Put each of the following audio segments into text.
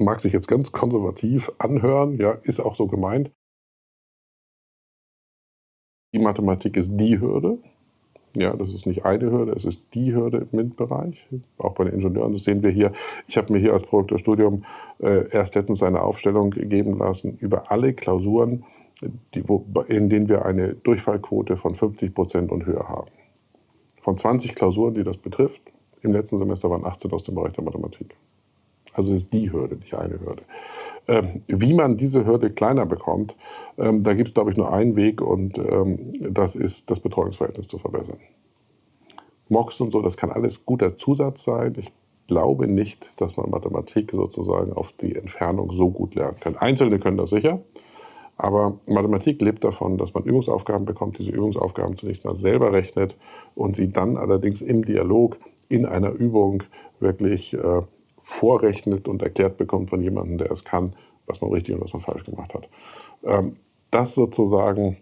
mag sich jetzt ganz konservativ anhören, ja, ist auch so gemeint. Die Mathematik ist die Hürde. Ja, das ist nicht eine Hürde, es ist die Hürde im MINT-Bereich, auch bei den Ingenieuren. Das sehen wir hier. Ich habe mir hier als Produktorstudium äh, erst letztens eine Aufstellung geben lassen über alle Klausuren, die, wo, in denen wir eine Durchfallquote von 50 Prozent und höher haben. Von 20 Klausuren, die das betrifft, im letzten Semester waren 18 aus dem Bereich der Mathematik. Also ist die Hürde, nicht eine Hürde. Ähm, wie man diese Hürde kleiner bekommt, ähm, da gibt es, glaube ich, nur einen Weg und ähm, das ist, das Betreuungsverhältnis zu verbessern. MOX und so, das kann alles guter Zusatz sein. Ich glaube nicht, dass man Mathematik sozusagen auf die Entfernung so gut lernen kann. Einzelne können das sicher, aber Mathematik lebt davon, dass man Übungsaufgaben bekommt, diese Übungsaufgaben zunächst mal selber rechnet und sie dann allerdings im Dialog in einer Übung wirklich äh, vorrechnet und erklärt bekommt von jemandem, der es kann, was man richtig und was man falsch gemacht hat. Ähm, das sozusagen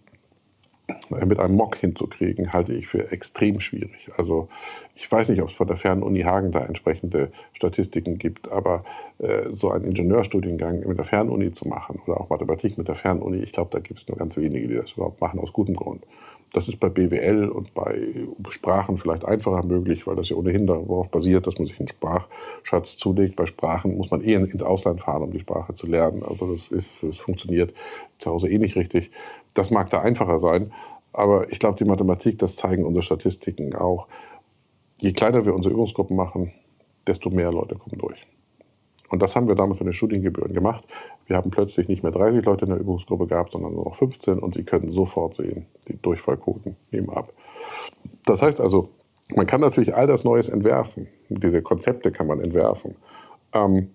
äh, mit einem Mock hinzukriegen, halte ich für extrem schwierig. Also ich weiß nicht, ob es von der Fernuni Hagen da entsprechende Statistiken gibt, aber äh, so einen Ingenieurstudiengang mit der Fernuni zu machen oder auch Mathematik mit der Fernuni, ich glaube, da gibt es nur ganz wenige, die das überhaupt machen, aus gutem Grund. Das ist bei BWL und bei Sprachen vielleicht einfacher möglich, weil das ja ohnehin darauf basiert, dass man sich einen Sprachschatz zulegt. Bei Sprachen muss man eh ins Ausland fahren, um die Sprache zu lernen. Also das, ist, das funktioniert zu Hause eh nicht richtig. Das mag da einfacher sein, aber ich glaube, die Mathematik, das zeigen unsere Statistiken auch. Je kleiner wir unsere Übungsgruppen machen, desto mehr Leute kommen durch. Und das haben wir damals mit den Studiengebühren gemacht. Wir haben plötzlich nicht mehr 30 Leute in der Übungsgruppe gehabt, sondern nur noch 15 und Sie können sofort sehen, die Durchfallquoten nehmen ab. Das heißt also, man kann natürlich all das Neues entwerfen. Diese Konzepte kann man entwerfen. Ähm,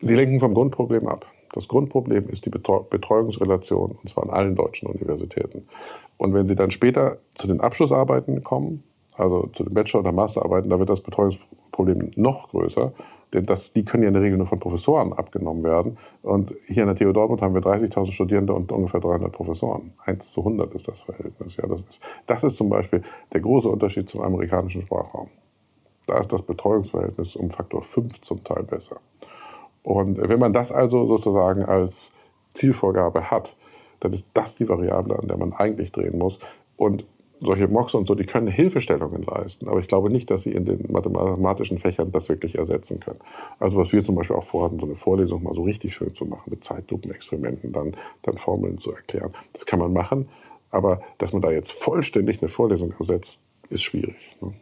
sie lenken vom Grundproblem ab. Das Grundproblem ist die Betreuungsrelation, und zwar an allen deutschen Universitäten. Und wenn Sie dann später zu den Abschlussarbeiten kommen, also zu den Bachelor- oder Masterarbeiten, da wird das Betreuungsproblem noch größer, denn das, die können ja in der Regel nur von Professoren abgenommen werden. Und hier an der TU Dortmund haben wir 30.000 Studierende und ungefähr 300 Professoren. 1 zu 100 ist das Verhältnis. Ja, das, ist, das ist zum Beispiel der große Unterschied zum amerikanischen Sprachraum. Da ist das Betreuungsverhältnis um Faktor 5 zum Teil besser. Und wenn man das also sozusagen als Zielvorgabe hat, dann ist das die Variable, an der man eigentlich drehen muss. Und solche Mocks und so, die können Hilfestellungen leisten, aber ich glaube nicht, dass sie in den mathematischen Fächern das wirklich ersetzen können. Also was wir zum Beispiel auch vorhatten, so eine Vorlesung mal so richtig schön zu machen, mit Zeitlupenexperimenten, dann, dann Formeln zu erklären. Das kann man machen, aber dass man da jetzt vollständig eine Vorlesung ersetzt, ist schwierig. Ne?